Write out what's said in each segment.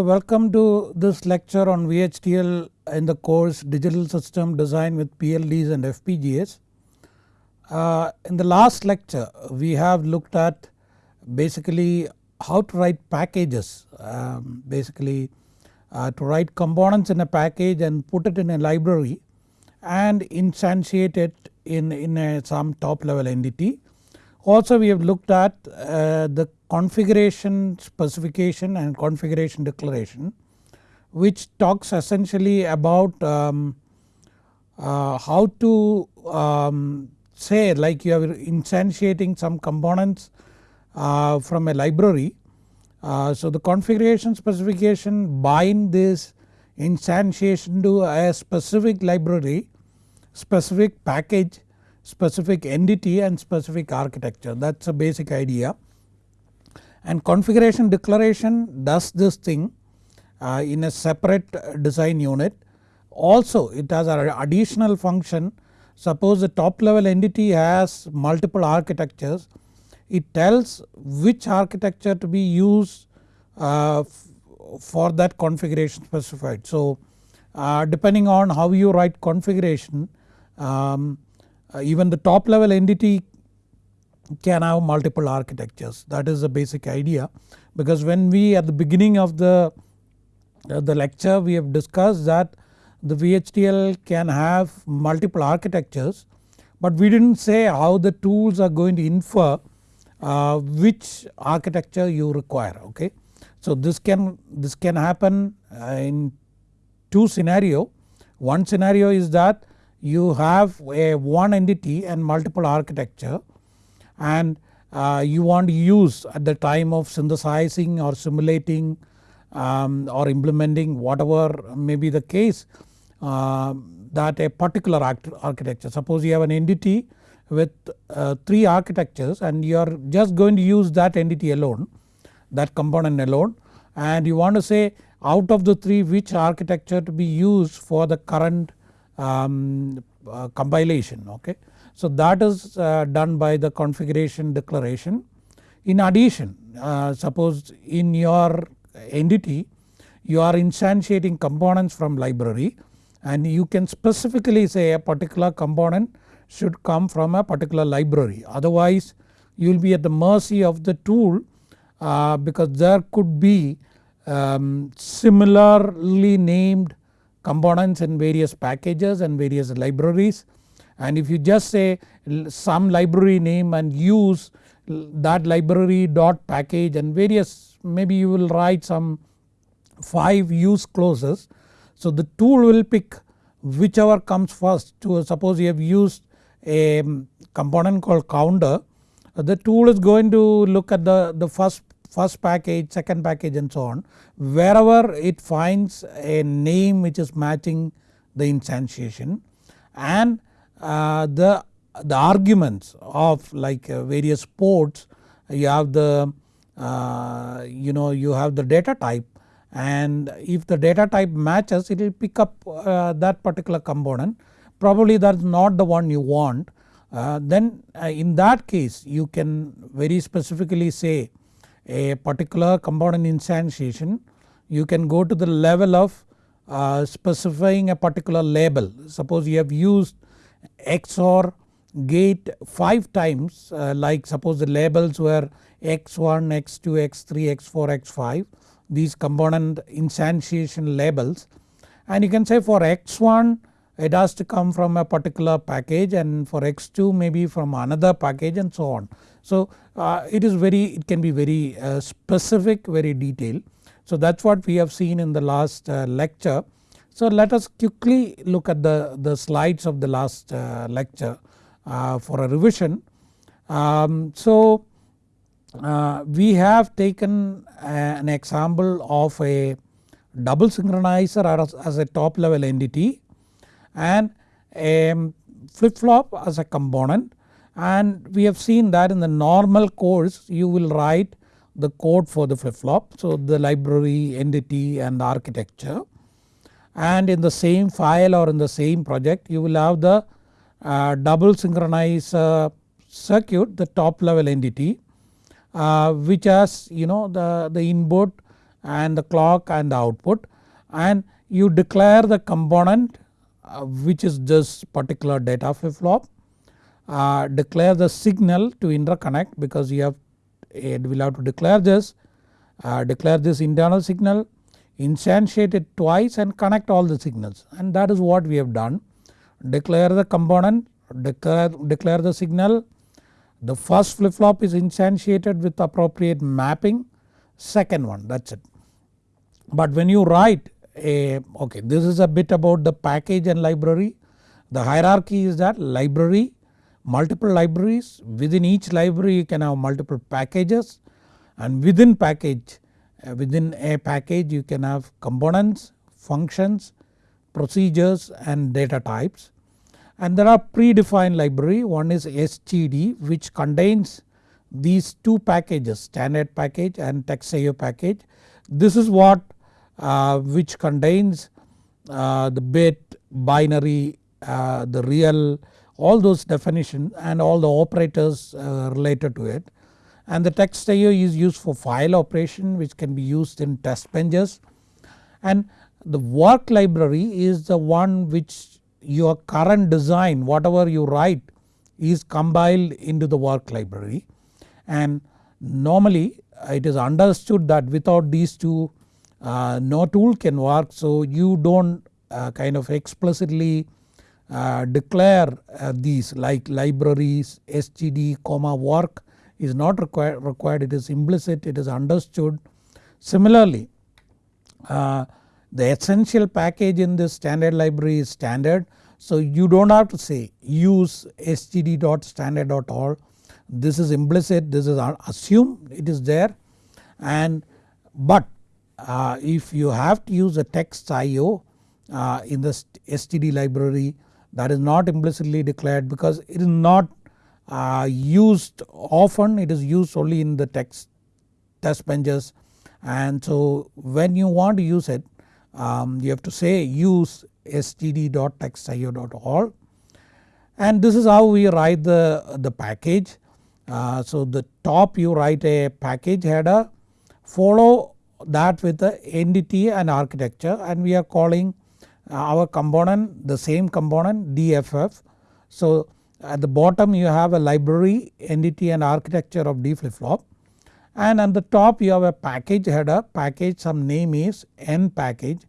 So welcome to this lecture on VHDL in the course digital system design with PLDs and FPGAs. Uh, in the last lecture we have looked at basically how to write packages um, basically uh, to write components in a package and put it in a library and instantiate it in, in a, some top level entity. Also we have looked at uh, the configuration specification and configuration declaration which talks essentially about um, uh, how to um, say like you are instantiating some components uh, from a library. Uh, so the configuration specification bind this instantiation to a specific library, specific package, specific entity and specific architecture that is a basic idea. And configuration declaration does this thing uh, in a separate design unit. Also it has an additional function suppose the top level entity has multiple architectures it tells which architecture to be used uh, for that configuration specified. So uh, depending on how you write configuration um, even the top level entity can have multiple architectures that is the basic idea because when we at the beginning of the, uh, the lecture we have discussed that the VHDL can have multiple architectures but we did not say how the tools are going to infer uh, which architecture you require okay. So this can this can happen uh, in two scenario. One scenario is that you have a one entity and multiple architecture and uh, you want to use at the time of synthesizing or simulating um, or implementing whatever may be the case uh, that a particular architecture. Suppose you have an entity with uh, 3 architectures and you are just going to use that entity alone that component alone and you want to say out of the 3 which architecture to be used for the current um, uh, compilation okay. So that is uh, done by the configuration declaration. In addition uh, suppose in your entity you are instantiating components from library and you can specifically say a particular component should come from a particular library otherwise you will be at the mercy of the tool uh, because there could be um, similarly named components in various packages and various libraries and if you just say some library name and use that library dot package and various maybe you will write some 5 use clauses. So the tool will pick whichever comes first to suppose you have used a mm, component called counter uh, the tool is going to look at the, the first, first package, second package and so on. Wherever it finds a name which is matching the instantiation and uh, the, the arguments of like uh, various ports you have the uh, you know you have the data type and if the data type matches it will pick up uh, that particular component probably that is not the one you want uh, then uh, in that case you can very specifically say a particular component instantiation you can go to the level of specifying a particular label. Suppose you have used XOR gate 5 times uh, like suppose the labels were x1, x2, x3, x4, x5 these component instantiation labels. And you can say for x1 it has to come from a particular package and for x2 maybe from another package and so on. So uh, it is very it can be very uh, specific very detailed. So that is what we have seen in the last uh, lecture so let us quickly look at the, the slides of the last uh, lecture uh, for a revision. Um, so uh, we have taken an example of a double synchronizer as, as a top level entity and a flip flop as a component. And we have seen that in the normal course you will write the code for the flip flop. So the library entity and architecture. And in the same file or in the same project you will have the uh, double synchronize uh, circuit the top level entity uh, which has you know the, the input and the clock and the output. And you declare the component which is this particular data flip flop. Uh, declare the signal to interconnect because you have it will have to declare this, uh, declare this internal signal, instantiate it twice and connect all the signals and that is what we have done. Declare the component, declare, declare the signal, the first flip flop is instantiated with appropriate mapping, second one that is it. But when you write a okay this is a bit about the package and library. The hierarchy is that library multiple libraries within each library you can have multiple packages and within package uh, within a package you can have components, functions, procedures and data types. And there are predefined library one is std which contains these two packages standard package and TextIO package. This is what which contains uh, the bit binary uh, the real all those definitions and all the operators related to it. And the TextIO is used for file operation which can be used in test benches and the work library is the one which your current design whatever you write is compiled into the work library and normally it is understood that without these two uh, no tool can work so you do not uh, kind of explicitly uh, declare uh, these like libraries std comma work is not required, required it is implicit it is understood. Similarly uh, the essential package in this standard library is standard so you do not have to say use std.standard.all this is implicit this is assumed it is there and but uh, if you have to use a TextIO uh, in the std library that is not implicitly declared because it is not uh, used often. It is used only in the text test benches. And so when you want to use it um, you have to say use std.textio.all and this is how we write the, the package. Uh, so the top you write a package header follow that with the entity and architecture and we are calling uh, our component the same component DFF. So at the bottom you have a library entity and architecture of D flip flop and at the top you have a package header. Package some name is n package.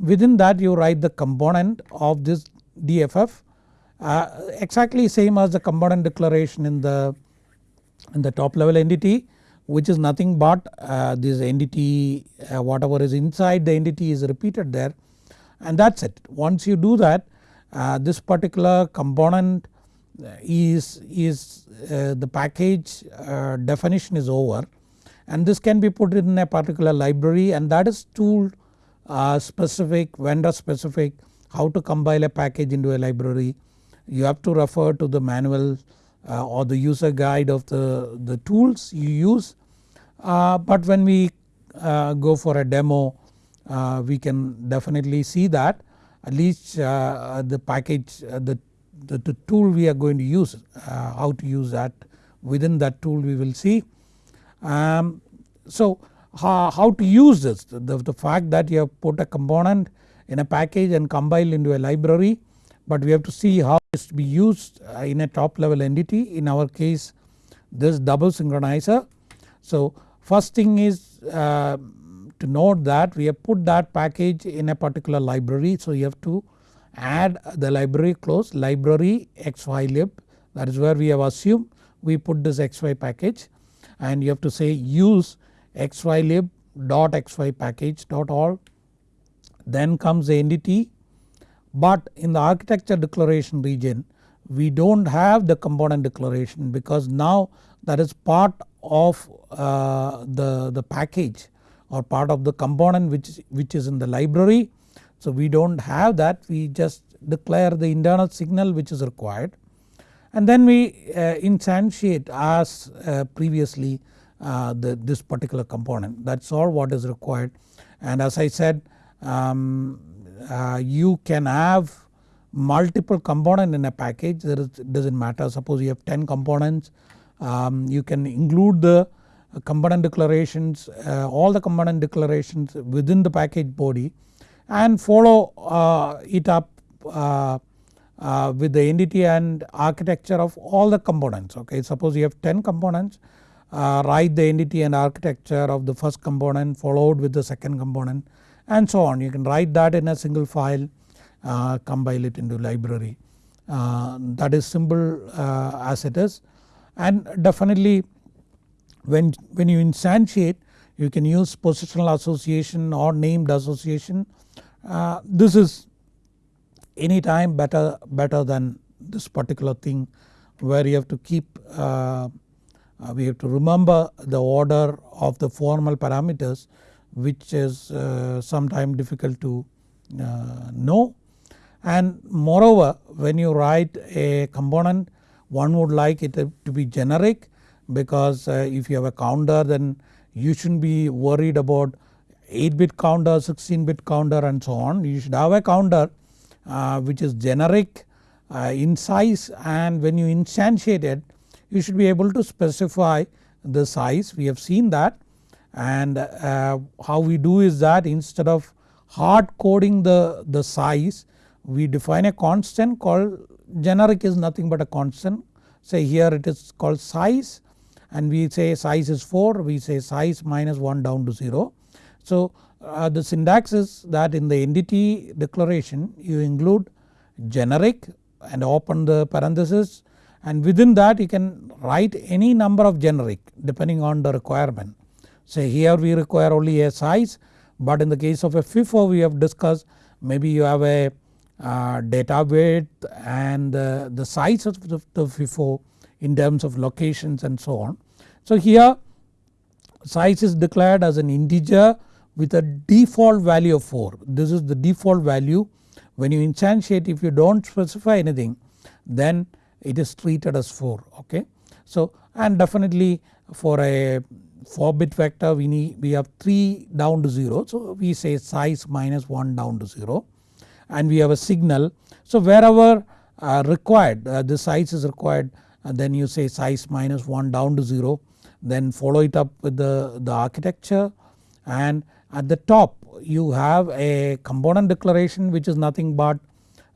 Within that you write the component of this DFF uh, exactly same as the component declaration in the in the top level entity which is nothing but uh, this entity uh, whatever is inside the entity is repeated there and that is it. Once you do that uh, this particular component uh, is, is uh, the package uh, definition is over and this can be put in a particular library and that is tool specific vendor specific how to compile a package into a library. You have to refer to the manual or the user guide of the, the tools you use. Uh, but when we uh, go for a demo we can definitely see that at least the package the, the, the, tool we are going to use how to use that within that tool we will see. Um, so how, how to use this the, the fact that you have put a component in a package and compile into a library but we have to see how it is to be used uh, in a top level entity. In our case this double synchronizer. So first thing is uh, to note that we have put that package in a particular library. So you have to add the library clause library xylib that is where we have assumed we put this xy package. And you have to say use xylib dot xy package dot all then comes the entity but in the architecture declaration region we do not have the component declaration because now that is part of uh, the, the package or part of the component which, which is in the library. So we do not have that. We just declare the internal signal which is required. And then we uh, instantiate as uh, previously uh, the, this particular component. That is all what is required. And as I said um, uh, you can have multiple component in a package. It does not matter. Suppose you have 10 components um, you can include the component declarations uh, all the component declarations within the package body and follow uh, it up uh, uh, with the entity and architecture of all the components. Okay. Suppose you have 10 components uh, write the entity and architecture of the first component followed with the second component and so on. You can write that in a single file uh, compile it into library. Uh, that is simple uh, as it is. And definitely when, when you instantiate you can use positional association or named association. Uh, this is anytime better, better than this particular thing where you have to keep uh, uh, we have to remember the order of the formal parameters which is uh, sometimes difficult to uh, know. And moreover when you write a component one would like it to be generic because uh, if you have a counter then you shouldn't be worried about 8 bit counter, 16 bit counter and so on. You should have a counter uh, which is generic uh, in size and when you instantiate it you should be able to specify the size we have seen that and uh, how we do is that instead of hard coding the, the size we define a constant called generic is nothing but a constant say here it is called size and we say size is 4 we say size minus 1 down to 0. So uh, the syntax is that in the entity declaration you include generic and open the parenthesis and within that you can write any number of generic depending on the requirement. Say here we require only a size but in the case of a FIFO we have discussed maybe you have a uh, data width and uh, the size of the, the FIFO in terms of locations and so on. So here size is declared as an integer with a default value of 4. This is the default value when you instantiate if you do not specify anything then it is treated as 4 okay. So and definitely for a 4 bit vector we need we have 3 down to 0 so we say size minus 1 down to 0 and we have a signal. So wherever uh, required uh, the size is required uh, then you say size minus 1 down to 0 then follow it up with the, the architecture and at the top you have a component declaration which is nothing but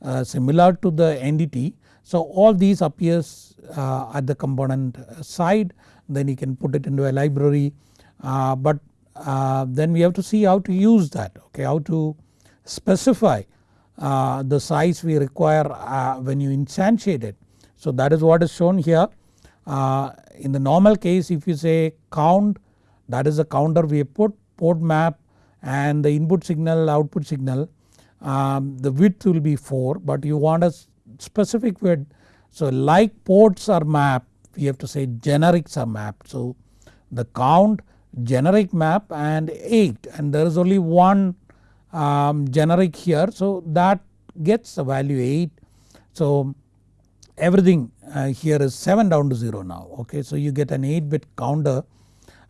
uh, similar to the entity. So all these appears uh, at the component side then you can put it into a library uh, but uh, then we have to see how to use that okay how to specify uh, the size we require uh, when you instantiate it. So that is what is shown here in the normal case if you say count that is the counter we put port map and the input signal output signal um, the width will be 4 but you want a specific width. So like ports are mapped we have to say generics are mapped. So the count generic map and 8 and there is only one um, generic here so that gets the value 8. So everything uh, here is 7 down to 0 now okay. So you get an 8 bit counter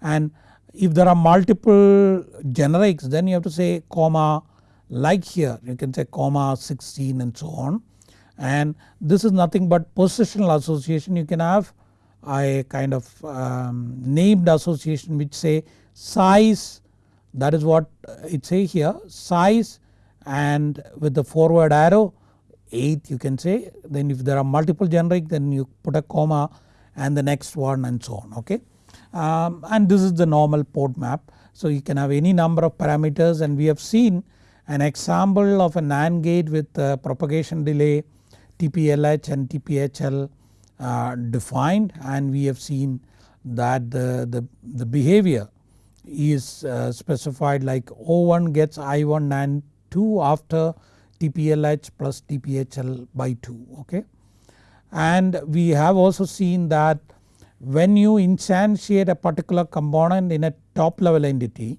and if there are multiple generics then you have to say comma like here you can say comma 16 and so on and this is nothing but positional association you can have a kind of um, named association which say size that is what it say here size and with the forward arrow 8 you can say then if there are multiple generic then you put a comma and the next one and so on okay um, and this is the normal port map. So you can have any number of parameters and we have seen an example of a NAND gate with uh, propagation delay TPLH and TPHL defined and we have seen that the, the, the behavior is uh, specified like O1 gets I1 and 2 after TPLH plus TPHL by 2 okay. And we have also seen that when you instantiate a particular component in a top level entity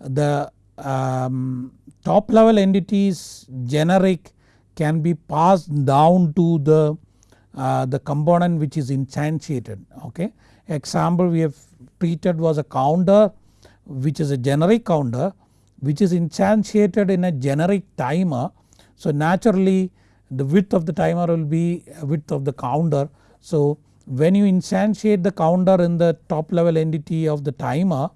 the um, top level entities generic can be passed down to the uh, the component which is instantiated okay. Example we have treated was a counter which is a generic counter which is instantiated in a generic timer. So naturally the width of the timer will be width of the counter. So when you instantiate the counter in the top level entity of the timer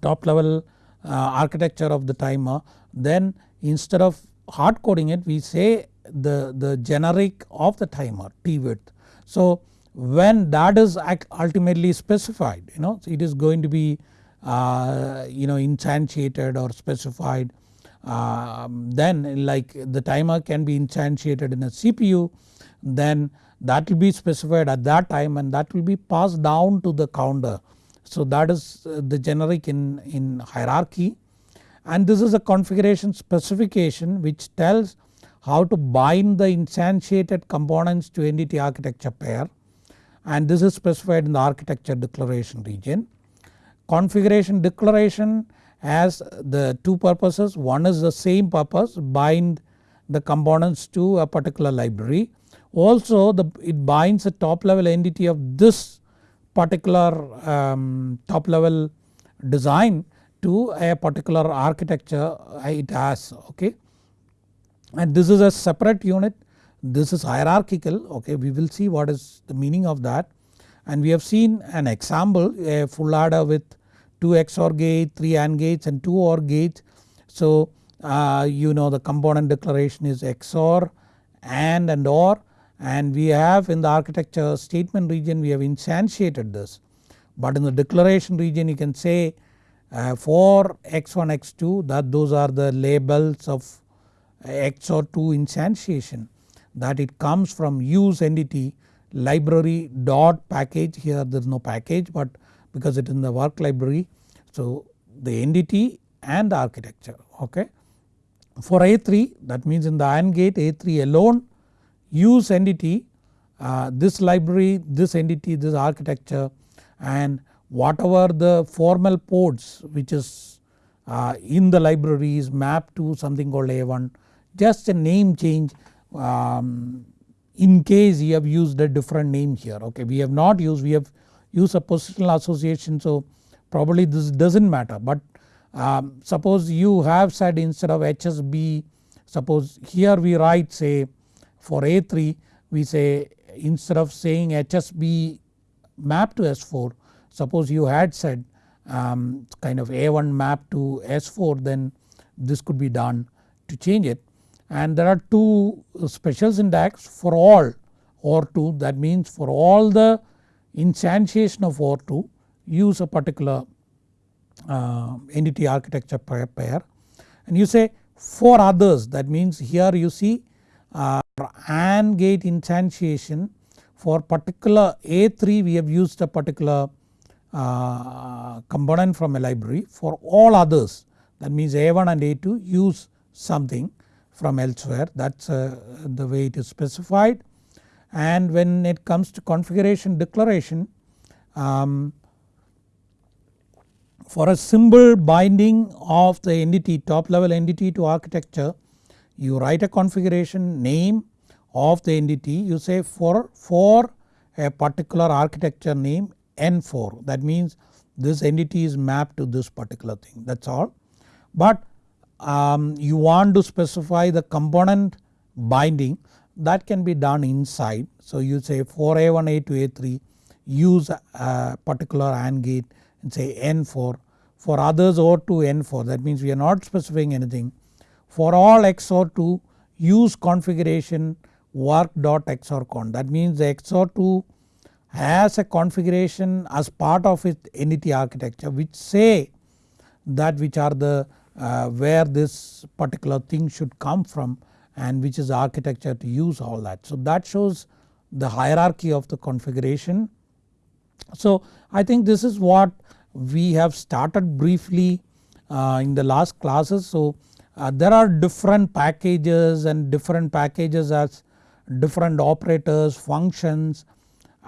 top level uh, architecture of the timer then instead of hard coding it we say the, the generic of the timer T width. So when that is ultimately specified you know it is going to be uh, you know instantiated or specified um, then like the timer can be instantiated in a CPU then that will be specified at that time and that will be passed down to the counter. So that is uh, the generic in, in hierarchy and this is a configuration specification which tells how to bind the instantiated components to entity architecture pair and this is specified in the architecture declaration region. Configuration declaration has the two purposes one is the same purpose bind the components to a particular library. Also the, it binds a top level entity of this particular um, top level design to a particular architecture it has okay. And this is a separate unit this is hierarchical okay we will see what is the meaning of that and we have seen an example a full adder with 2 XOR gates, 3 AND gates and 2 OR gates. So uh, you know the component declaration is XOR AND and OR and we have in the architecture statement region we have instantiated this. But in the declaration region you can say uh, for x1 x2 that those are the labels of XOR 2 instantiation that it comes from use entity library dot package here there is no package but because it is in the work library. So the entity and the architecture okay. For A3 that means in the AND gate A3 alone use entity uh, this library this entity this architecture and whatever the formal ports which is uh, in the library is mapped to something called A1 just a name change um, in case you have used a different name here. Okay we have not used we have used a positional association so probably this does not matter. But um, suppose you have said instead of HSB suppose here we write say for A3 we say instead of saying HSB map to S4 suppose you had said um, kind of A1 map to S4 then this could be done to change it and there are two special syntax for all OR2 that means for all the instantiation of OR2 use a particular uh, entity architecture pair. And you say for others that means here you see uh, AND gate instantiation for particular A3 we have used a particular uh, component from a library. For all others that means A1 and A2 use something from elsewhere. That is uh, the way it is specified. And when it comes to configuration declaration um, for a symbol binding of the entity top level entity to architecture you write a configuration name of the entity. You say for, for a particular architecture name N4 that means this entity is mapped to this particular thing. That is all. But um, you want to specify the component binding that can be done inside. So you say for A1 A2 A3 use a particular AND gate and say N4 for others OR2 N4 that means we are not specifying anything. For all XOR2 use configuration work dot XOR con that means the XOR2 has a configuration as part of its entity architecture which say that which are the where this particular thing should come from and which is architecture to use all that. So that shows the hierarchy of the configuration. So I think this is what we have started briefly uh, in the last classes. So uh, there are different packages and different packages as different operators functions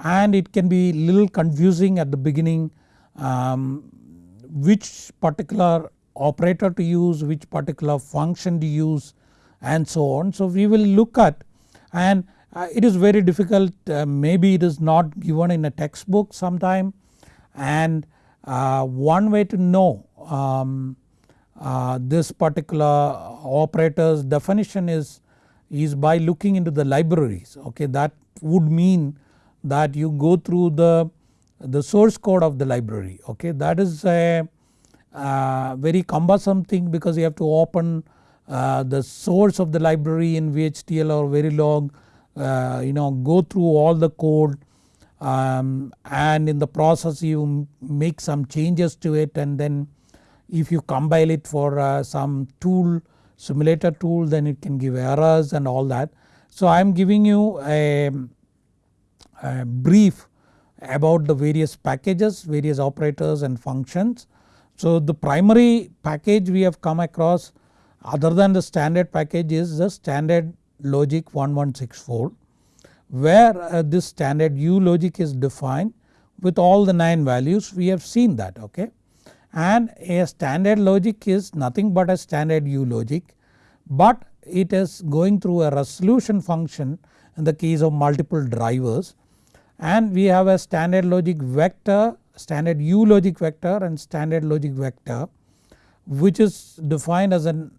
and it can be little confusing at the beginning um, which particular operator to use, which particular function to use and so on. So we will look at and uh, it is very difficult uh, maybe it is not given in a textbook sometime. And uh, one way to know um, uh, this particular operator's definition is, is by looking into the libraries. Okay that would mean that you go through the, the source code of the library. Okay that is a very cumbersome thing because you have to open uh, the source of the library in VHDL or Verilog uh, you know go through all the code um, and in the process you make some changes to it and then if you compile it for uh, some tool simulator tool then it can give errors and all that. So I am giving you a, a brief about the various packages various operators and functions. So the primary package we have come across other than the standard package is the standard logic 1164 where uh, this standard U logic is defined with all the 9 values we have seen that okay. And a standard logic is nothing but a standard U logic but it is going through a resolution function in the case of multiple drivers and we have a standard logic vector standard U logic vector and standard logic vector which is defined as an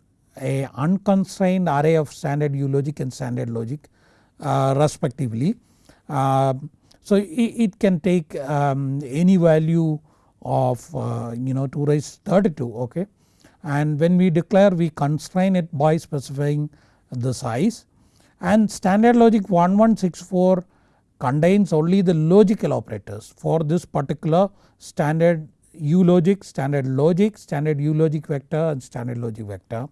a unconstrained array of standard U logic and standard logic uh, respectively. Uh, so it, it, can take um, any value of uh, you know 2 raised 32 okay and when we declare we constrain it by specifying the size and standard logic 1164 contains only the logical operators for this particular standard U logic, standard logic, standard U logic vector and standard logic vector.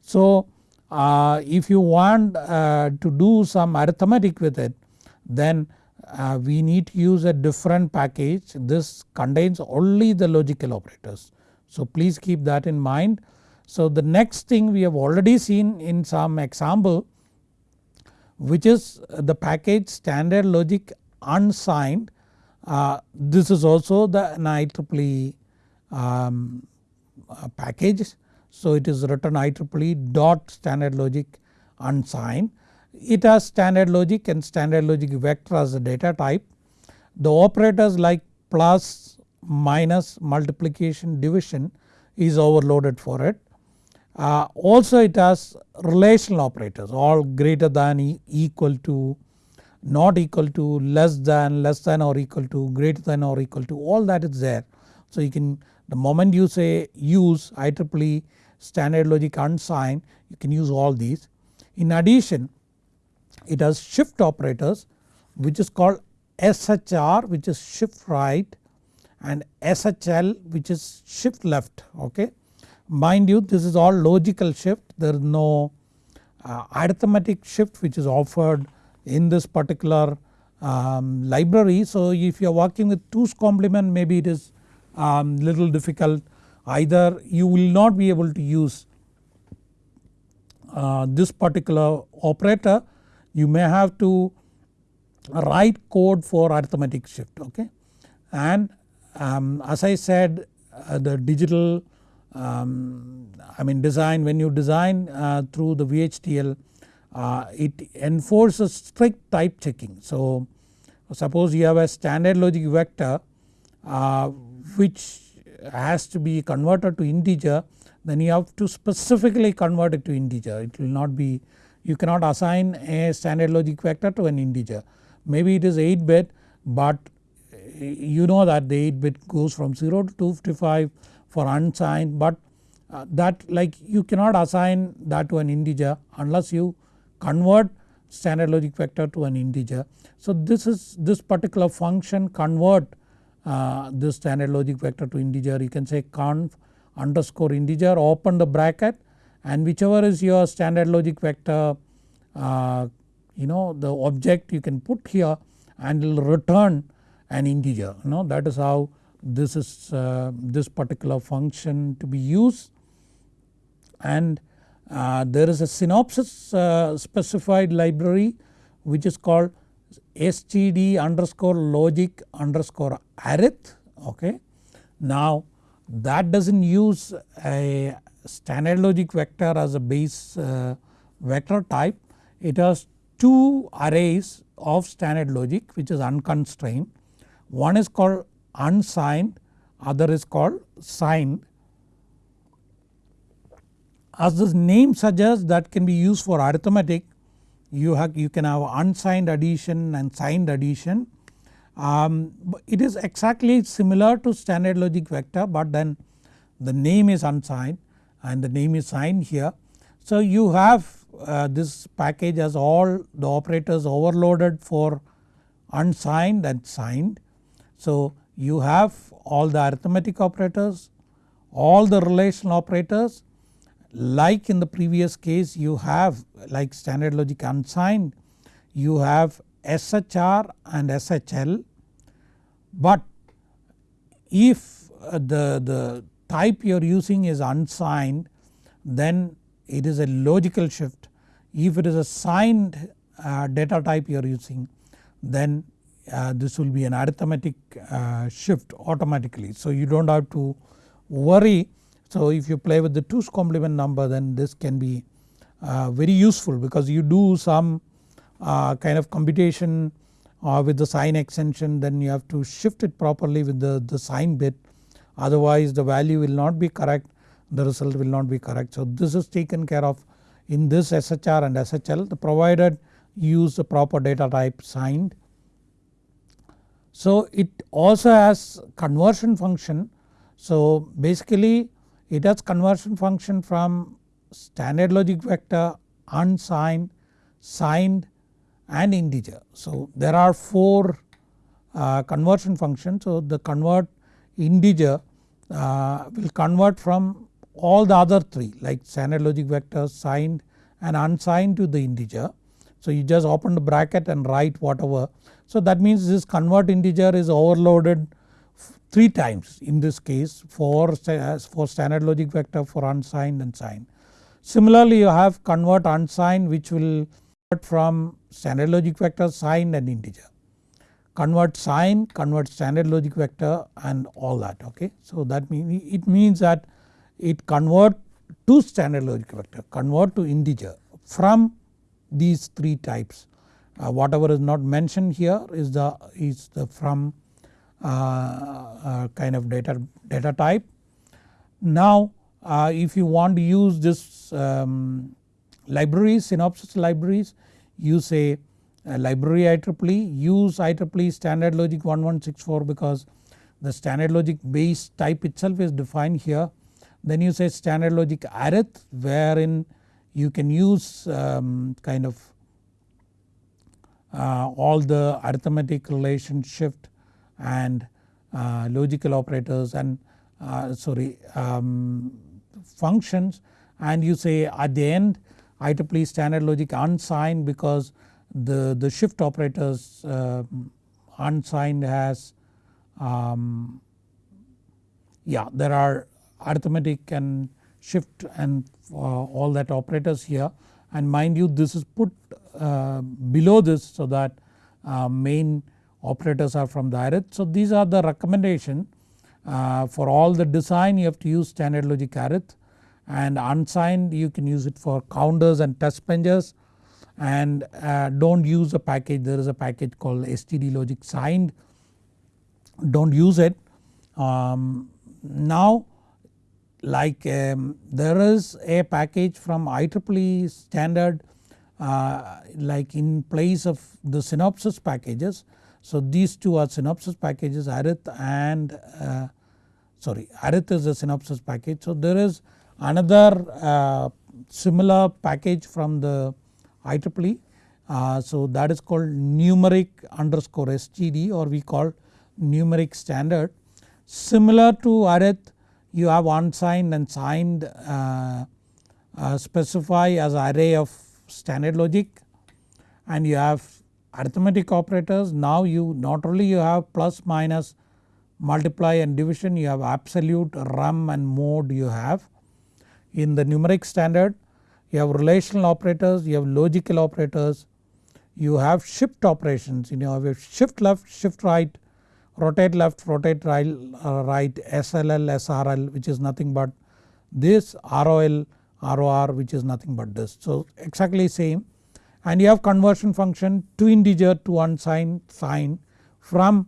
So uh, if you want uh, to do some arithmetic with it then uh, we need to use a different package this contains only the logical operators. So please keep that in mind. So the next thing we have already seen in some example which is the package standard logic unsigned uh, this is also the IEEE um, uh, package so it is written IEEE dot standard logic unsigned. It has standard logic and standard logic vector as a data type. The operators like plus, minus, multiplication, division is overloaded for it. Uh, also it has relational operators all greater than e equal to not equal to less than less than or equal to greater than or equal to all that is there. So you can the moment you say use IEEE standard logic unsigned you can use all these. In addition it has shift operators which is called SHR which is shift right and SHL which is shift left okay. Mind you this is all logical shift. There is no uh, arithmetic shift which is offered in this particular um, library. So if you are working with 2's complement maybe it is um, little difficult. Either you will not be able to use uh, this particular operator you may have to write code for arithmetic shift okay? And um, as I said uh, the digital um, I mean design when you design uh, through the VHDL uh, it enforces strict type checking. So suppose you have a standard logic vector uh, which has to be converted to integer then you have to specifically convert it to integer it will not be you cannot assign a standard logic vector to an integer. Maybe it is 8 bit but you know that the 8 bit goes from 0 to 255 for unsigned but uh, that like you cannot assign that to an integer unless you convert standard logic vector to an integer. So this is this particular function convert uh, this standard logic vector to integer you can say conv underscore integer open the bracket and whichever is your standard logic vector uh, you know the object you can put here and it will return an integer you know that is how this is uh, this particular function to be used. And uh, there is a Synopsys uh, specified library which is called std underscore logic underscore arith okay. Now that does not use a standard logic vector as a base uh, vector type. It has two arrays of standard logic which is unconstrained. One is called unsigned other is called signed. As the name suggests that can be used for arithmetic you have you can have unsigned addition and signed addition Um, it is exactly similar to standard logic vector but then the name is unsigned and the name is signed here. So you have uh, this package as all the operators overloaded for unsigned and signed. So you have all the arithmetic operators, all the relational operators like in the previous case you have like standard logic unsigned you have SHR and SHL but if the, the type you are using is unsigned then it is a logical shift. If it is a signed uh, data type you are using then uh, this will be an arithmetic uh, shift automatically. So you do not have to worry. So if you play with the 2's complement number then this can be uh, very useful because you do some uh, kind of computation uh, with the sign extension then you have to shift it properly with the, the sign bit otherwise the value will not be correct the result will not be correct. So this is taken care of in this SHR and SHL the provided use the proper data type signed. So it also has conversion function so basically it has conversion function from standard logic vector unsigned signed and integer. So there are 4 uh, conversion functions so the convert integer uh, will convert from all the other 3 like standard logic vector signed and unsigned to the integer. So you just open the bracket and write whatever. So that means this convert integer is overloaded 3 times in this case for, for standard logic vector for unsigned and signed. Similarly you have convert unsigned which will convert from standard logic vector signed and integer. Convert sign, convert standard logic vector and all that okay. So that means it means that it convert to standard logic vector, convert to integer from these 3 types. Uh, whatever is not mentioned here is the is the from uh, uh, kind of data, data type. Now uh, if you want to use this um, libraries Synopsys libraries you say library IEEE use IEEE standard logic 1164 because the standard logic base type itself is defined here then you say standard logic arith wherein you can use um, kind of uh, all the arithmetic relation shift and uh, logical operators and uh, sorry um, functions. And you say at the end IEEE standard logic unsigned because the, the shift operators uh, unsigned has um, yeah there are arithmetic and shift and uh, all that operators here and mind you this is put uh, below this so that uh, main operators are from the arith. So these are the recommendation for all the design you have to use standard logic arith and unsigned you can use it for counters and test benches and do not use a package there is a package called std logic signed do not use it. Um, now like um, there is a package from IEEE standard uh, like in place of the Synopsys packages. So these two are Synopsys packages arith and uh, sorry arith is a Synopsys package. So there is another uh, similar package from the IEEE uh, so that is called numeric underscore std or we call numeric standard. Similar to arith you have unsigned and signed uh, uh, specify as array of standard logic and you have arithmetic operators now you not only you have plus minus multiply and division you have absolute rem and mod you have. In the numeric standard you have relational operators you have logical operators you have shift operations you know you have shift left shift right rotate left rotate right, uh, SLL SRL which is nothing but this ROL ROR which is nothing but this. So exactly same and you have conversion function to integer to unsigned sign from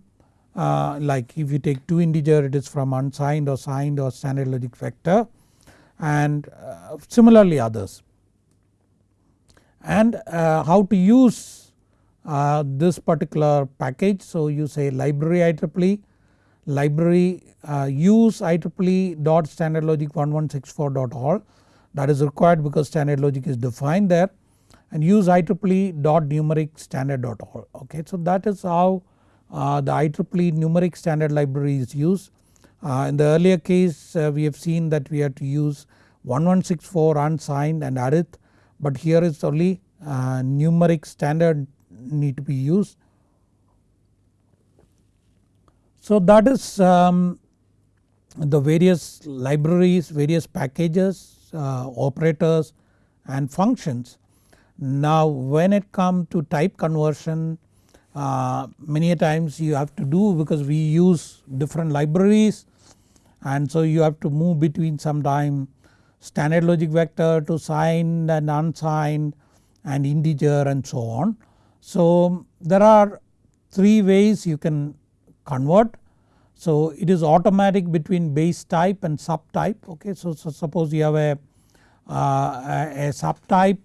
uh, like if you take 2 integer it is from unsigned or signed or standard logic vector and uh, similarly others. And uh, how to use uh, this particular package. So you say library IEEE library uh, use IEEE dot standard logic 1164.all that is required because standard logic is defined there and use IEEE dot numeric standard.all okay. So that is how uh, the IEEE numeric standard library is used. Uh, in the earlier case uh, we have seen that we had to use 1164 unsigned and arith but here is only uh, numeric standard need to be used. So that is um, the various libraries, various packages, uh, operators and functions. Now when it comes to type conversion uh, many a times you have to do because we use different libraries and so you have to move between sometime standard logic vector to signed and unsigned and integer and so on. So there are three ways you can convert. So it is automatic between base type and subtype okay. So, so suppose you have a, uh, a, subtype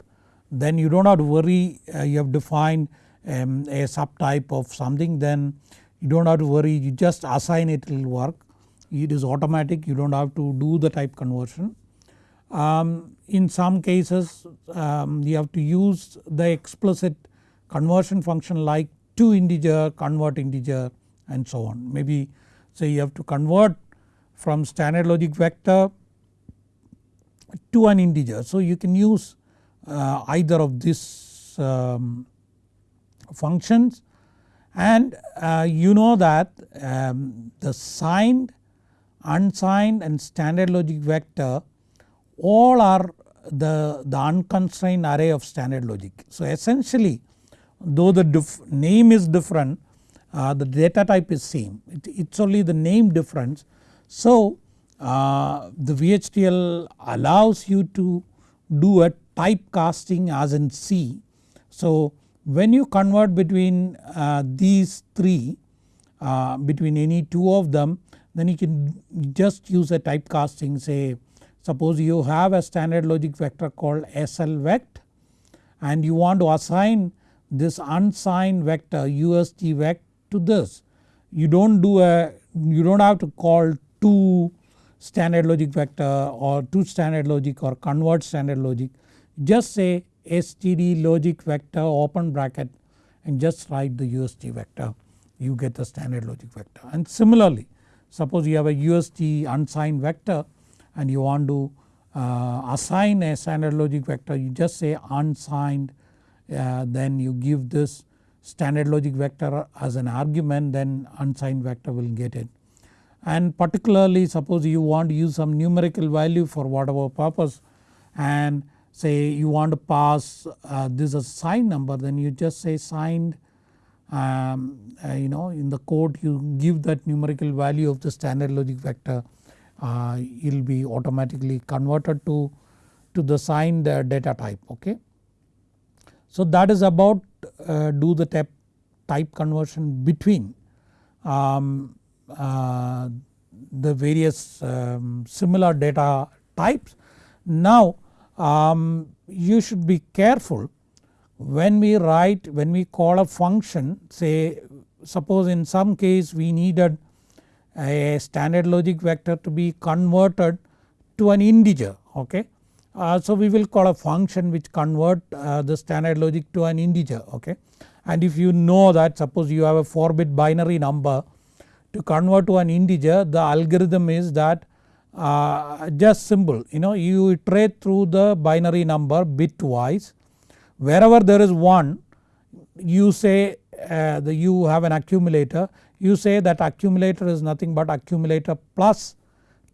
then you do not have to worry uh, you have defined um, a subtype of something then you do not have to worry you just assign it, it will work. It is automatic you do not have to do the type conversion. Um, in some cases um, you have to use the explicit conversion function like to integer, convert integer and so on. Maybe say you have to convert from standard logic vector to an integer. So you can use uh, either of these um, functions and uh, you know that um, the signed, unsigned and standard logic vector all are the, the unconstrained array of standard logic. So essentially though the name is different uh, the data type is same it, it's only the name difference. So uh, the VHDL allows you to do a typecasting as in C. So when you convert between uh, these three uh, between any two of them then you can just use a typecasting say Suppose you have a standard logic vector called SL vect and you want to assign this unsigned vector UST vect to this. You don't do a you don't have to call two standard logic vector or two standard logic or convert standard logic. Just say std logic vector open bracket and just write the UST vector. You get the standard logic vector. And similarly suppose you have a UST unsigned vector and you want to uh, assign a standard logic vector. You just say unsigned then you give this standard logic vector as an argument then unsigned vector will get it. And particularly suppose you want to use some numerical value for whatever purpose and say you want to pass uh, this as signed number then you just say signed um, uh, you know in the code you give that numerical value of the standard logic vector uh, it will be automatically converted to, to the signed uh, data type okay. So that is about uh, do the type, type conversion between um, uh, the various um, similar data types. Now um, you should be careful when we write when we call a function say suppose in some case we needed a standard logic vector to be converted to an integer okay. Uh, so we will call a function which convert uh, the standard logic to an integer okay. And if you know that suppose you have a 4 bit binary number to convert to an integer the algorithm is that uh, just simple you know you iterate through the binary number bitwise wherever there is 1 you say uh, the you have an accumulator you say that accumulator is nothing but accumulator plus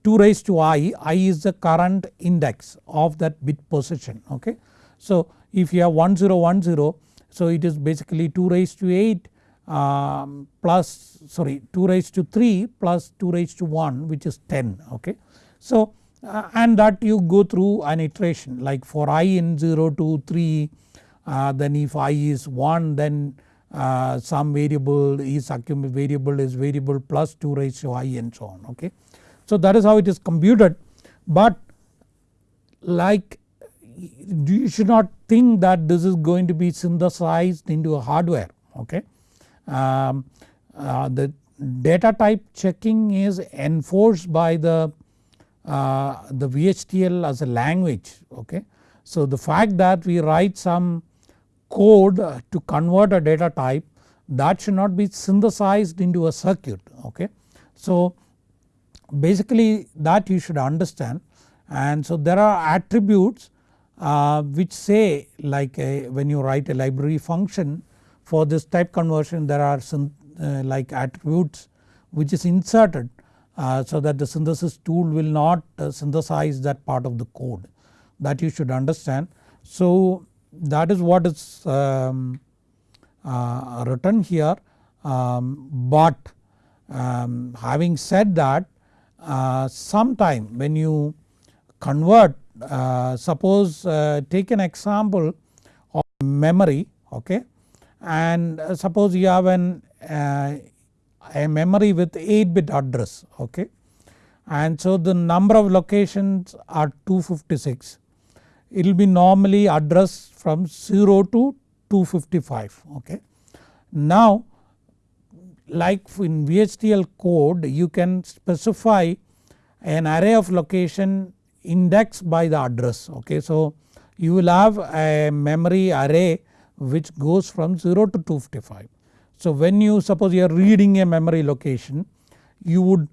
2 raised to i, i is the current index of that bit position okay. So if you have 1010 so it is basically 2 raised to 8 um, plus sorry 2 raised to 3 plus 2 raised to 1 which is 10 okay. So uh, and that you go through an iteration like for i in 0 to 3 uh, then if i is 1 then uh, some variable is variable is variable plus 2 raised to i and so on okay. So that is how it is computed but like you should not think that this is going to be synthesized into a hardware okay. Um, uh, the data type checking is enforced by the, uh, the VHDL as a language okay. So the fact that we write some code to convert a data type that should not be synthesized into a circuit okay. So basically that you should understand. And so there are attributes uh, which say like a, when you write a library function for this type conversion there are some uh, like attributes which is inserted uh, so that the synthesis tool will not uh, synthesize that part of the code. That you should understand. So that is what is um, uh, written here. Um, but um, having said that uh, sometime when you convert uh, suppose uh, take an example of memory okay? And uh, suppose you have an uh, a memory with 8 bit address okay? And so the number of locations are 256 it will be normally addressed from 0 to 255 okay. Now like in VHDL code you can specify an array of location indexed by the address okay. So you will have a memory array which goes from 0 to 255. So when you suppose you are reading a memory location you would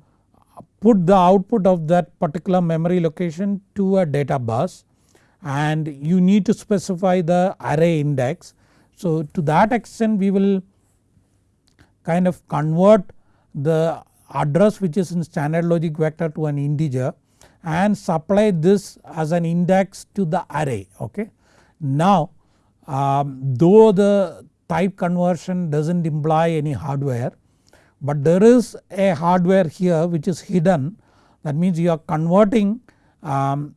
put the output of that particular memory location to a data bus and you need to specify the array index. So to that extent we will kind of convert the address which is in standard logic vector to an integer and supply this as an index to the array okay. Now um, though the type conversion does not imply any hardware but there is a hardware here which is hidden that means you are converting um,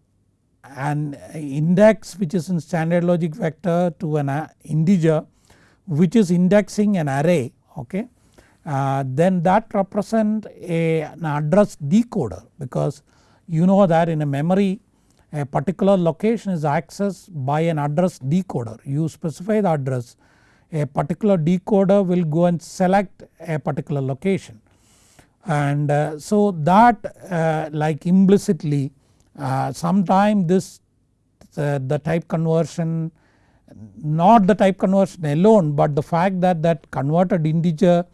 an index which is in standard logic vector to an uh, integer which is indexing an array okay. Uh, then that represent a, an address decoder because you know that in a memory a particular location is accessed by an address decoder. You specify the address a particular decoder will go and select a particular location and uh, so that uh, like implicitly uh, sometime this uh, the type conversion not the type conversion alone but the fact that that converted integer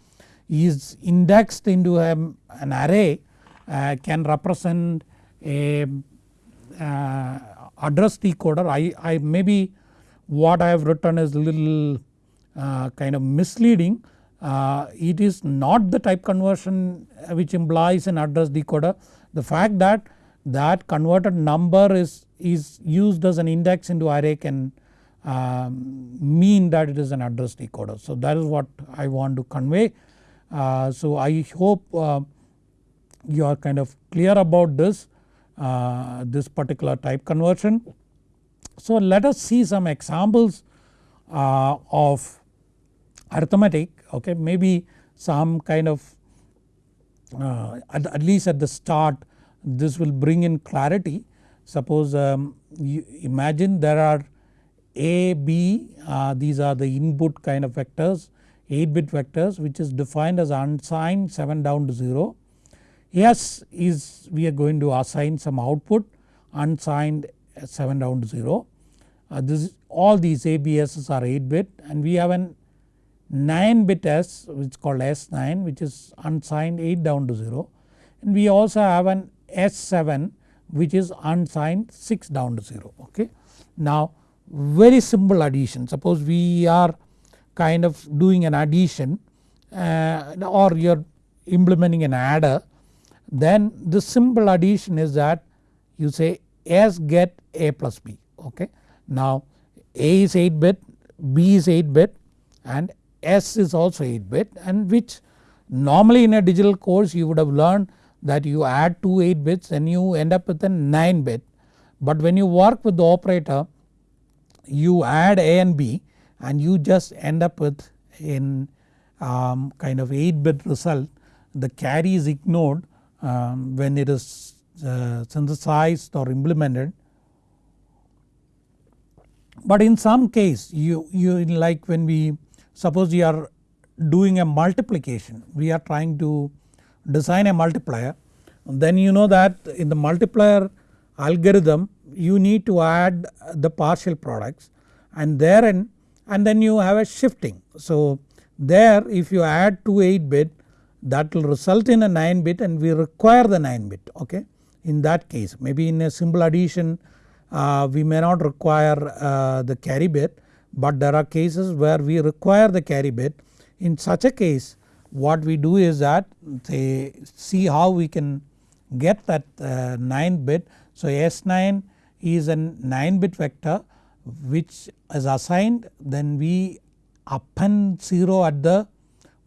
is indexed into a, an array uh, can represent a uh, address decoder I, I maybe what I have written is a little uh, kind of misleading uh, it is not the type conversion which implies an address decoder the fact that that converted number is, is used as an index into array can um, mean that it is an address decoder. So that is what I want to convey. Uh, so I hope uh, you are kind of clear about this uh, this particular type conversion. So let us see some examples of arithmetic okay maybe some kind of uh, at, at, least at the start this will bring in clarity. Suppose um, you imagine there are A, B uh, these are the input kind of vectors 8 bit vectors which is defined as unsigned 7 down to 0 S is we are going to assign some output unsigned 7 down to 0. Uh, this is all these ABSs are 8 bit and we have an 9 bit S which is called S9 which is unsigned 8 down to 0 and we also have an S7 which is unsigned 6 down to 0 okay. Now very simple addition suppose we are kind of doing an addition uh, or you are implementing an adder then the simple addition is that you say S get A plus B okay. Now A is 8 bit, B is 8 bit and S is also 8 bit and which normally in a digital course you would have learned that you add 2 8 bits and you end up with a 9 bit. But when you work with the operator you add A and B and you just end up with in um, kind of 8 bit result the carry is ignored um, when it is uh, synthesized or implemented. But in some case you, you like when we suppose you are doing a multiplication we are trying to design a multiplier then you know that in the multiplier algorithm you need to add the partial products and therein and then you have a shifting. So there if you add 2 8 bit that will result in a 9 bit and we require the 9 bit okay. In that case maybe in a simple addition uh, we may not require uh, the carry bit but there are cases where we require the carry bit. In such a case what we do is that say see how we can get that uh, 9 bit. So S9 is a 9 bit vector which is assigned then we append 0 at the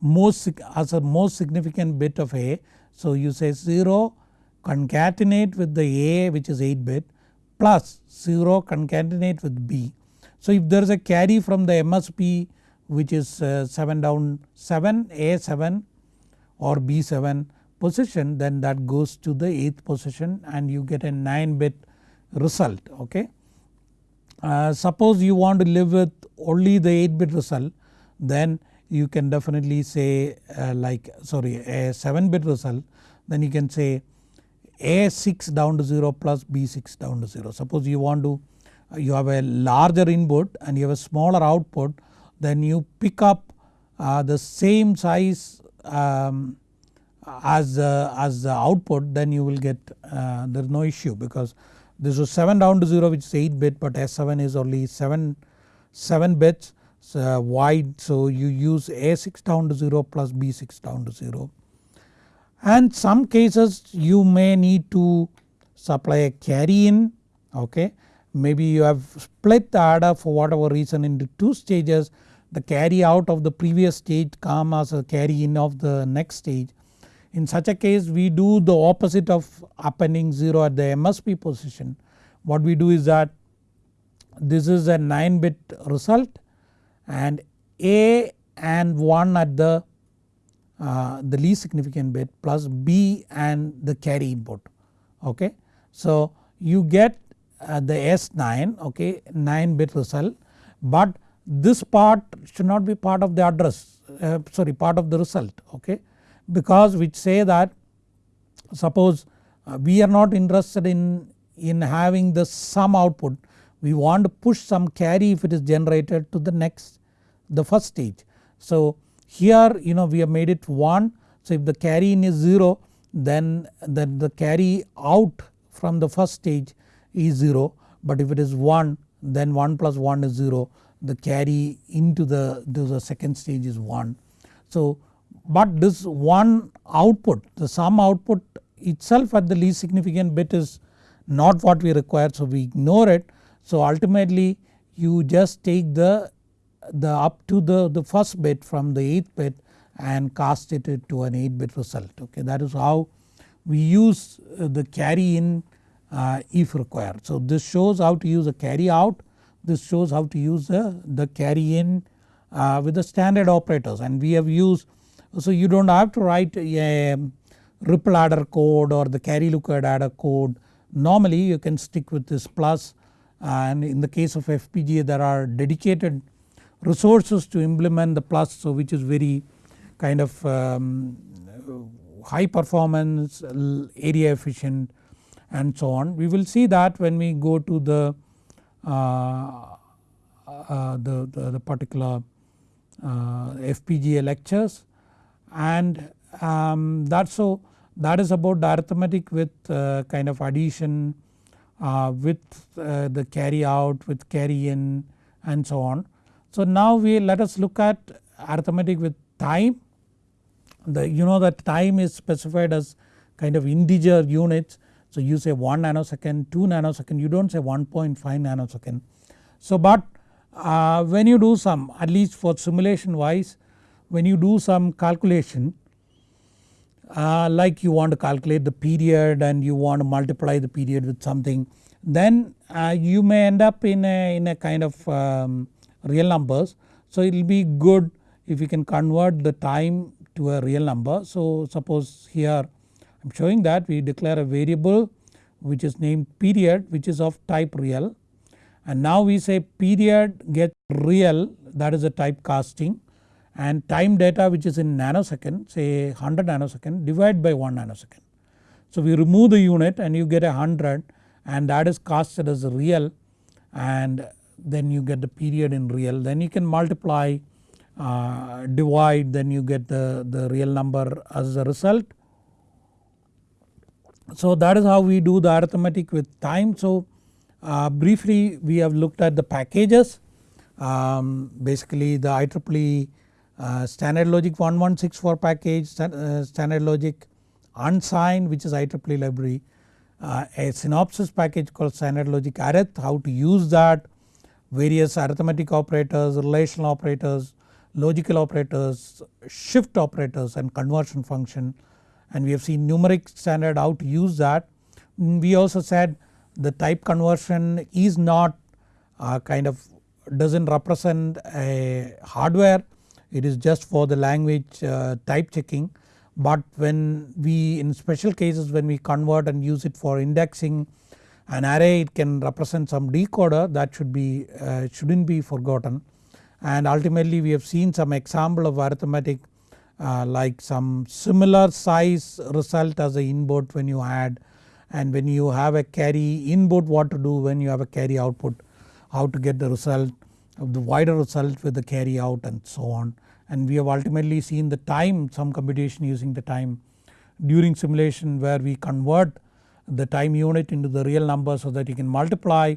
most as a most significant bit of A. So you say 0 concatenate with the A which is 8 bit plus 0 concatenate with B. So if there is a carry from the MSB which is uh, 7 down 7 A7 or B7 position then that goes to the 8th position and you get a 9 bit result okay. Uh, suppose you want to live with only the 8 bit result then you can definitely say uh, like sorry a 7 bit result then you can say A6 down to 0 plus B6 down to 0. Suppose you want to you have a larger input and you have a smaller output then you pick up uh, the same size um, as, uh, as the output then you will get uh, there is no issue because this was 7 down to 0 which is 8 bit but S7 is only 7, 7 bits so wide. So you use A6 down to 0 plus B6 down to 0. And some cases you may need to supply a carry in okay? Maybe you have split the adder for whatever reason into 2 stages. The carry out of the previous stage come as a carry in of the next stage in such a case we do the opposite of appending 0 at the MSB position. What we do is that this is a 9 bit result and A and 1 at the, uh, the least significant bit plus B and the carry input okay. So you get uh, the S9 okay 9 bit result but this part should not be part of the address uh, sorry part of the result okay because which say that suppose uh, we are not interested in, in having the sum output we want to push some carry if it is generated to the next the first stage. So here you know we have made it 1 so if the carry in is 0 then, then the carry out from the first stage is 0 but if it is 1 then 1 plus 1 is 0 the carry into the, the second stage is 1. So but this one output the sum output itself at the least significant bit is not what we require so we ignore it. So ultimately you just take the, the up to the, the first bit from the 8th bit and cast it to an 8 bit result okay that is how we use uh, the carry in uh, if required. So this shows how to use a carry out this shows how to use the, the carry in uh, with the standard operators and we have used so you do not have to write a ripple adder code or the carry lookup adder code. Normally you can stick with this plus and in the case of FPGA there are dedicated resources to implement the plus so which is very kind of um, high performance area efficient and so on. We will see that when we go to the, uh, uh, the, the, the, particular uh, FPGA lectures and um, that so that is about the arithmetic with uh, kind of addition uh, with uh, the carry out with carry in and so on. So now we let us look at arithmetic with time the you know that time is specified as kind of integer units so you say 1 nanosecond 2 nanosecond you do not say 1.5 nanosecond. So but uh, when you do some at least for simulation wise when you do some calculation uh, like you want to calculate the period and you want to multiply the period with something then uh, you may end up in a, in a kind of um, real numbers. So it will be good if you can convert the time to a real number. So suppose here I am showing that we declare a variable which is named period which is of type real and now we say period get real that is a type casting and time data which is in nanosecond say 100 nanosecond divide by 1 nanosecond. So we remove the unit and you get a 100 and that is casted as a real and then you get the period in real then you can multiply uh, divide then you get the, the real number as a result. So that is how we do the arithmetic with time. So uh, briefly we have looked at the packages um, basically the IEEE uh, standard logic 1164 package uh, standard logic unsigned which is IEEE library. Uh, a Synopsys package called standard logic arith how to use that. Various arithmetic operators relational operators logical operators shift operators and conversion function. And we have seen numeric standard how to use that. We also said the type conversion is not uh, kind of does not represent a hardware it is just for the language uh, type checking. But when we in special cases when we convert and use it for indexing an array it can represent some decoder that should be uh, shouldn't be forgotten. And ultimately we have seen some example of arithmetic uh, like some similar size result as the input when you add and when you have a carry input what to do when you have a carry output how to get the result of the wider result with the carry out and so on and we have ultimately seen the time some computation using the time during simulation where we convert the time unit into the real number so that you can multiply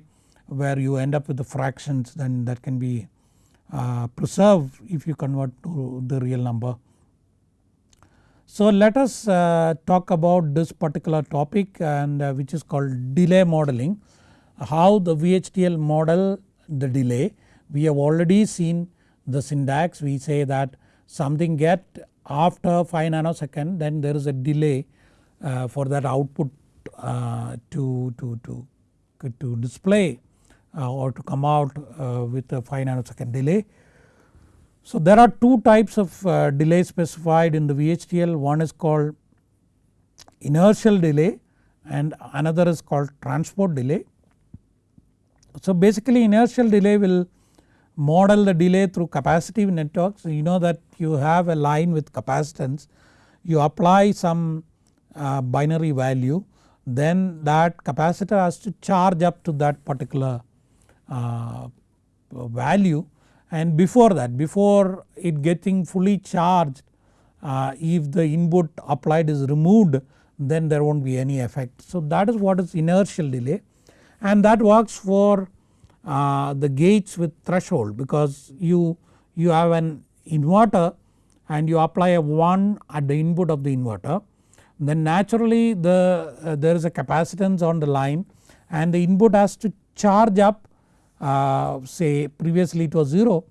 where you end up with the fractions then that can be uh, preserved if you convert to the real number. So let us uh, talk about this particular topic and uh, which is called delay modeling. How the VHDL model the delay. We have already seen the syntax we say that something get after 5 nanosecond then there is a delay uh, for that output uh, to, to, to, to display uh, or to come out uh, with a 5 nanosecond delay. So there are two types of uh, delay specified in the VHDL one is called inertial delay and another is called transport delay. So basically inertial delay will model the delay through capacitive networks. You know that you have a line with capacitance. You apply some uh, binary value. Then that capacitor has to charge up to that particular uh, value. And before that before it getting fully charged uh, if the input applied is removed then there not be any effect. So that is what is inertial delay. And that works for uh, the gates with threshold because you, you have an inverter and you apply a 1 at the input of the inverter then naturally the uh, there is a capacitance on the line and the input has to charge up uh, say previously it was 0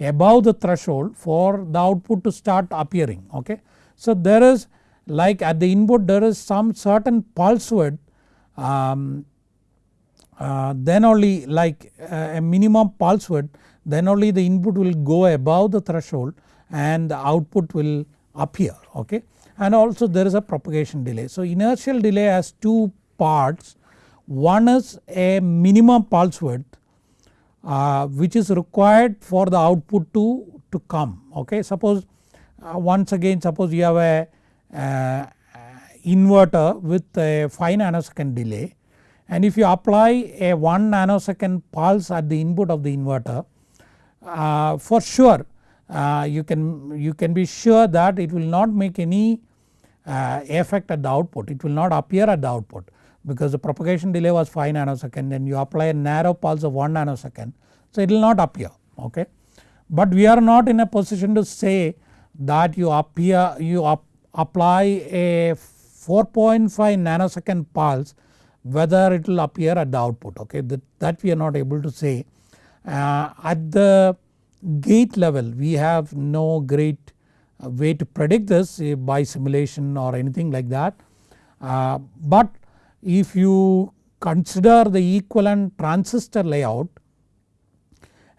above the threshold for the output to start appearing okay. So there is like at the input there is some certain pulse width um, uh, then only like uh, a minimum pulse width then only the input will go above the threshold and the output will appear okay and also there is a propagation delay. So inertial delay has two parts one is a minimum pulse width uh, which is required for the output to, to come okay. Suppose uh, once again suppose you have a uh, inverter with a 5 nanosecond delay and if you apply a 1 nanosecond pulse at the input of the inverter uh, for sure uh, you can you can be sure that it will not make any uh, effect at the output it will not appear at the output because the propagation delay was 5 nanosecond and you apply a narrow pulse of 1 nanosecond so it will not appear okay. But we are not in a position to say that you appear you apply a 4.5 nanosecond pulse whether it will appear at the output okay that, that we are not able to say. Uh, at the gate level we have no great uh, way to predict this uh, by simulation or anything like that. Uh, but if you consider the equivalent transistor layout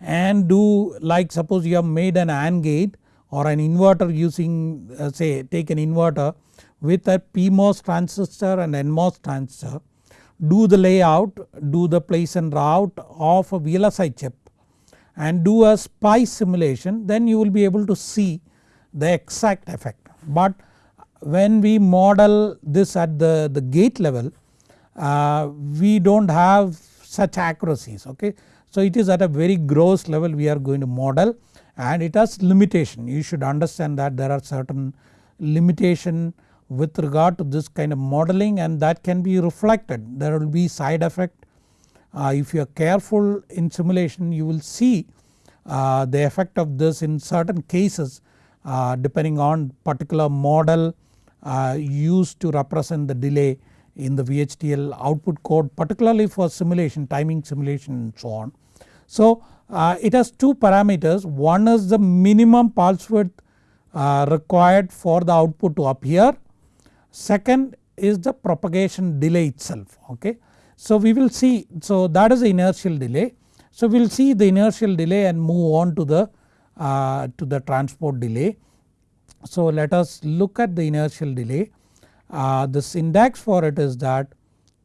and do like suppose you have made an AND gate or an inverter using uh, say take an inverter with a PMOS transistor and NMOS transistor do the layout, do the place and route of a VLSI chip and do a SPICE simulation then you will be able to see the exact effect. But when we model this at the, the gate level uh, we do not have such accuracies okay. So it is at a very gross level we are going to model and it has limitation you should understand that there are certain limitation with regard to this kind of modeling and that can be reflected. There will be side effect. Uh, if you are careful in simulation you will see uh, the effect of this in certain cases uh, depending on particular model uh, used to represent the delay in the VHDL output code particularly for simulation timing simulation and so on. So uh, it has two parameters. One is the minimum pulse width uh, required for the output to appear second is the propagation delay itself okay. So we will see so that is the inertial delay. So we will see the inertial delay and move on to the uh, to the transport delay. So let us look at the inertial delay uh, the syntax for it is that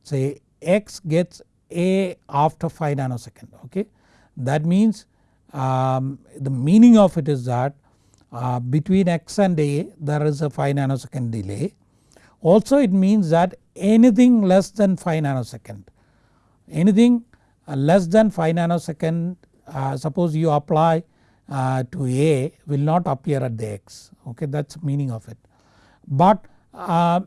say x gets a after 5 nanosecond okay. That means um, the meaning of it is that uh, between x and a there is a 5 nanosecond delay. Also it means that anything less than 5 nanosecond anything uh, less than 5 nanosecond uh, suppose you apply uh, to a will not appear at the x okay that is meaning of it. But uh,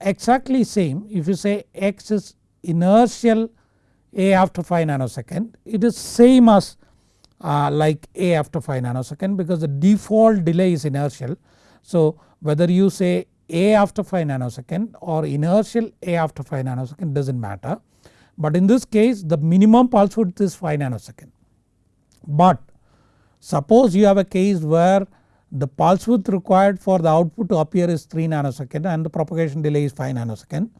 exactly same if you say x is inertial a after 5 nanosecond it is same as uh, like a after 5 nanosecond because the default delay is inertial. So whether you say a after 5 nanosecond or inertial a after 5 nanosecond does not matter. But in this case the minimum pulse width is 5 nanosecond. But suppose you have a case where the pulse width required for the output to appear is 3 nanosecond and the propagation delay is 5 nanosecond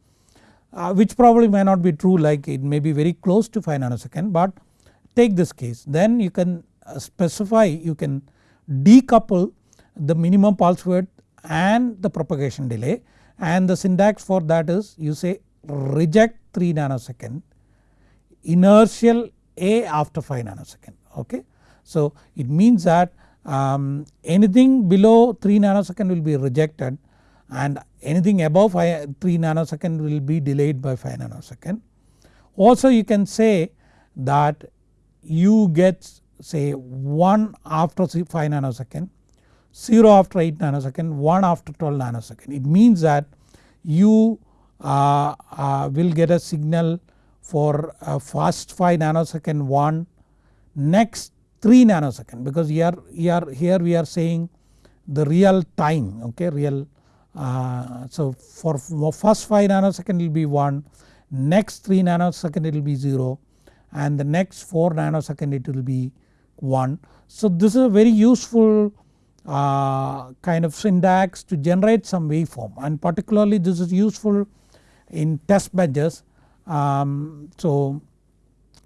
uh, which probably may not be true like it may be very close to 5 nanosecond but take this case then you can uh, specify you can decouple the minimum pulse width and the propagation delay and the syntax for that is you say reject 3 nanosecond inertial A after 5 nanosecond okay. So it means that um, anything below 3 nanosecond will be rejected and anything above 5, 3 nanosecond will be delayed by 5 nanosecond. Also you can say that you get say 1 after 5 nanosecond, 0 after 8 nanosecond, 1 after 12 nanosecond. It means that you uh, uh, will get a signal for first 5 nanosecond 1, next 3 nanosecond because here, here, here we are saying the real time okay real uh, so for first 5 nanosecond it will be 1 next 3 nanosecond it will be 0 and the next 4 nanosecond it will be 1. So this is a very useful uh, kind of syntax to generate some waveform. And particularly this is useful in test benches. Um, so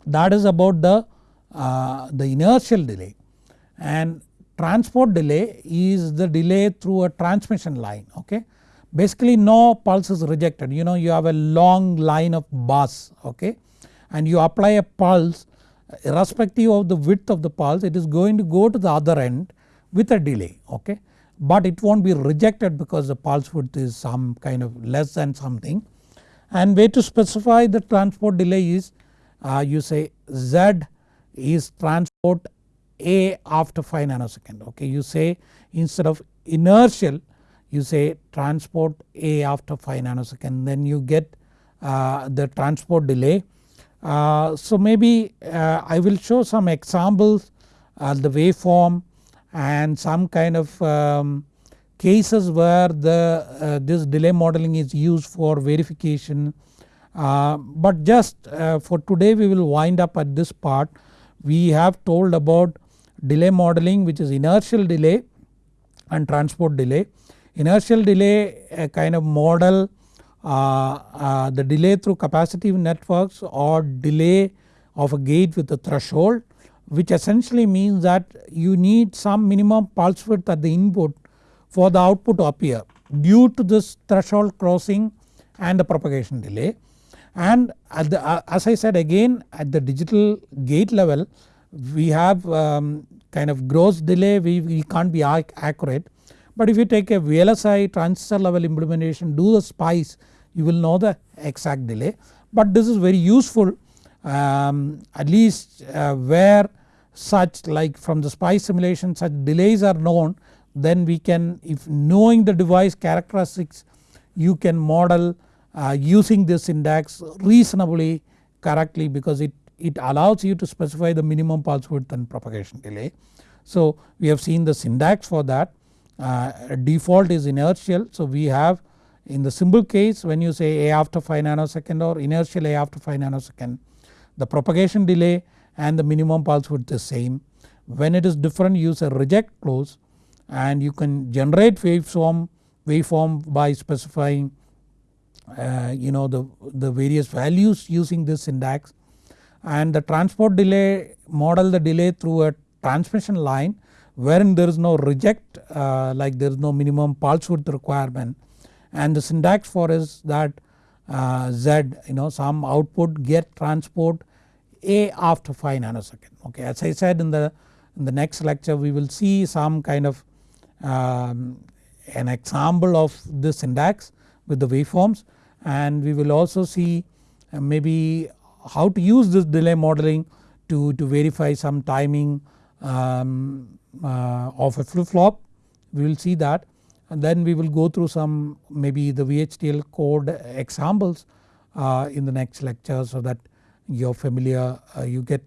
that is about the, uh, the inertial delay. And transport delay is the delay through a transmission line okay. Basically no pulse is rejected. You know you have a long line of bus okay? And you apply a pulse irrespective of the width of the pulse it is going to go to the other end with a delay okay. But it not be rejected because the pulse width is some kind of less than something and way to specify the transport delay is uh, you say Z is transport A after 5 nanosecond okay you say instead of inertial you say transport A after 5 nanosecond then you get uh, the transport delay. Uh, so maybe uh, I will show some examples uh, the waveform and some kind of um, cases where the uh, this delay modeling is used for verification uh, but just uh, for today we will wind up at this part. We have told about delay modeling which is inertial delay and transport delay. Inertial delay a kind of model uh, uh, the delay through capacitive networks or delay of a gate with a threshold which essentially means that you need some minimum pulse width at the input for the output to appear due to this threshold crossing and the propagation delay. And the, uh, as I said again at the digital gate level we have um, kind of gross delay we, we can't be accurate. But if you take a VLSI transistor level implementation do the SPICE you will know the exact delay. But this is very useful um, at least uh, where such like from the SPICE simulation such delays are known then we can if knowing the device characteristics you can model uh, using this index reasonably correctly because it, it allows you to specify the minimum pulse width and propagation delay. So we have seen the syntax for that uh, default is inertial so we have in the simple case when you say A after 5 nanosecond or inertial A after 5 nanosecond the propagation delay and the minimum pulse width is same. When it is different use a reject clause and you can generate waveform, waveform by specifying uh, you know the, the various values using this syntax and the transport delay model the delay through a transmission line wherein there is no reject uh, like there is no minimum pulse width requirement and the syntax for is that uh, Z you know some output get transport A after 5 nanosecond okay as I said in the in the next lecture we will see some kind of um, an example of this syntax with the waveforms. And we will also see uh, maybe how to use this delay modeling to, to verify some timing um, uh, of a flip flop we will see that. And then we will go through some maybe the VHDL code examples uh, in the next lecture so that you're familiar uh, you get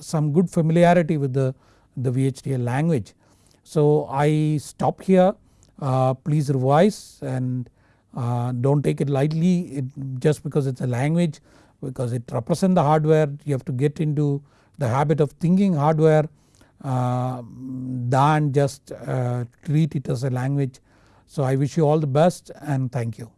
some good familiarity with the, the VHDL language. So I stop here uh, please revise and uh, don't take it lightly it just because it is a language because it represents the hardware you have to get into the habit of thinking hardware uh, than just uh, treat it as a language so I wish you all the best and thank you.